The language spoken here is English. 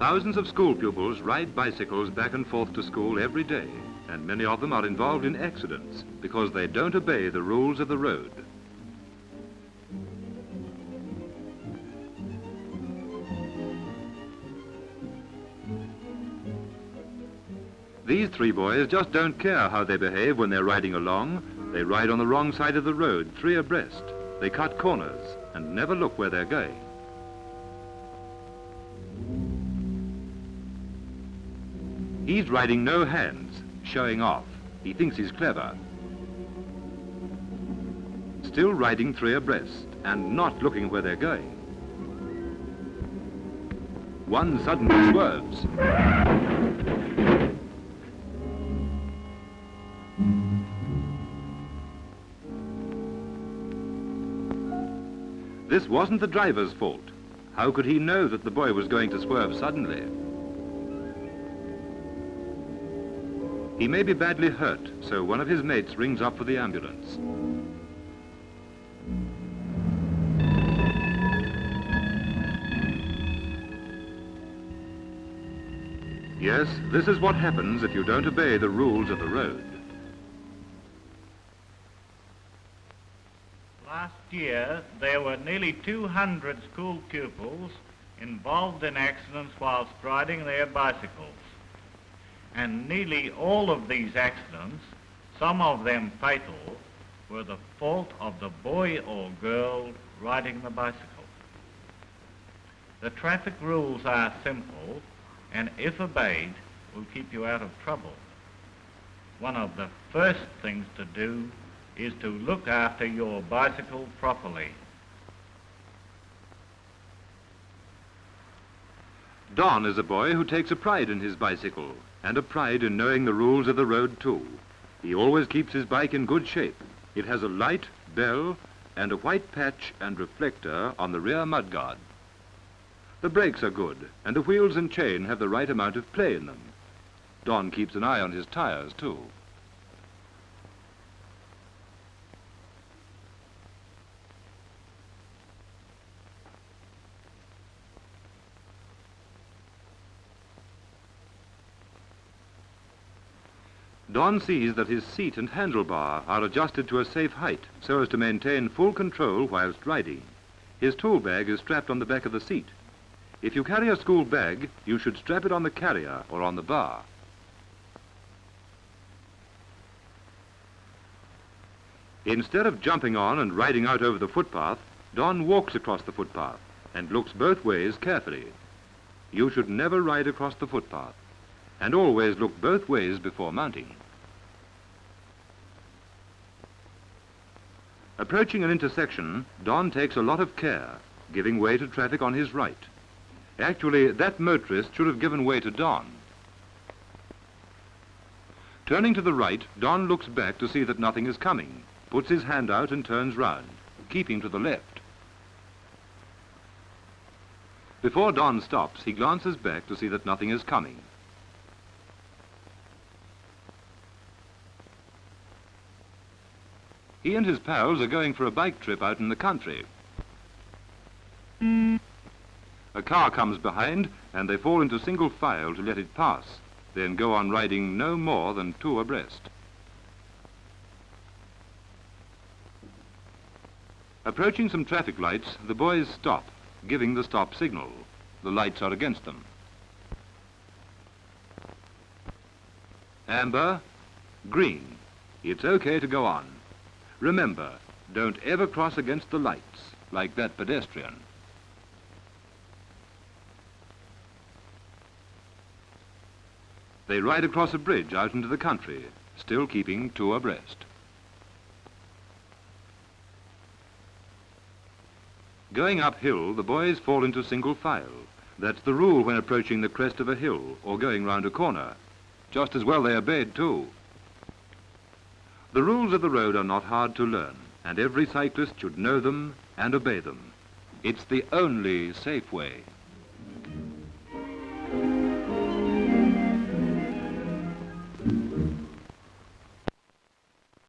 Thousands of school pupils ride bicycles back and forth to school every day, and many of them are involved in accidents because they don't obey the rules of the road. These three boys just don't care how they behave when they're riding along. They ride on the wrong side of the road, three abreast. They cut corners and never look where they're going. He's riding no hands, showing off. He thinks he's clever. Still riding three abreast and not looking where they're going. One suddenly swerves. This wasn't the driver's fault. How could he know that the boy was going to swerve suddenly? He may be badly hurt, so one of his mates rings up for the ambulance. Yes, this is what happens if you don't obey the rules of the road. Last year, there were nearly 200 school pupils involved in accidents whilst riding their bicycles and nearly all of these accidents, some of them fatal, were the fault of the boy or girl riding the bicycle. The traffic rules are simple and if obeyed will keep you out of trouble. One of the first things to do is to look after your bicycle properly. Don is a boy who takes a pride in his bicycle and a pride in knowing the rules of the road too. He always keeps his bike in good shape. It has a light, bell, and a white patch and reflector on the rear mudguard. The brakes are good, and the wheels and chain have the right amount of play in them. Don keeps an eye on his tires too. Don sees that his seat and handlebar are adjusted to a safe height so as to maintain full control whilst riding. His tool bag is strapped on the back of the seat. If you carry a school bag, you should strap it on the carrier or on the bar. Instead of jumping on and riding out over the footpath, Don walks across the footpath and looks both ways carefully. You should never ride across the footpath and always look both ways before mounting. Approaching an intersection, Don takes a lot of care, giving way to traffic on his right. Actually, that motorist should have given way to Don. Turning to the right, Don looks back to see that nothing is coming, puts his hand out and turns round, keeping to the left. Before Don stops, he glances back to see that nothing is coming. He and his pals are going for a bike trip out in the country. A car comes behind and they fall into single file to let it pass, then go on riding no more than two abreast. Approaching some traffic lights, the boys stop, giving the stop signal. The lights are against them. Amber, green. It's okay to go on. Remember, don't ever cross against the lights, like that pedestrian. They ride across a bridge out into the country, still keeping two abreast. Going uphill, the boys fall into single file. That's the rule when approaching the crest of a hill or going round a corner. Just as well they obeyed too. The rules of the road are not hard to learn, and every cyclist should know them and obey them. It's the only safe way.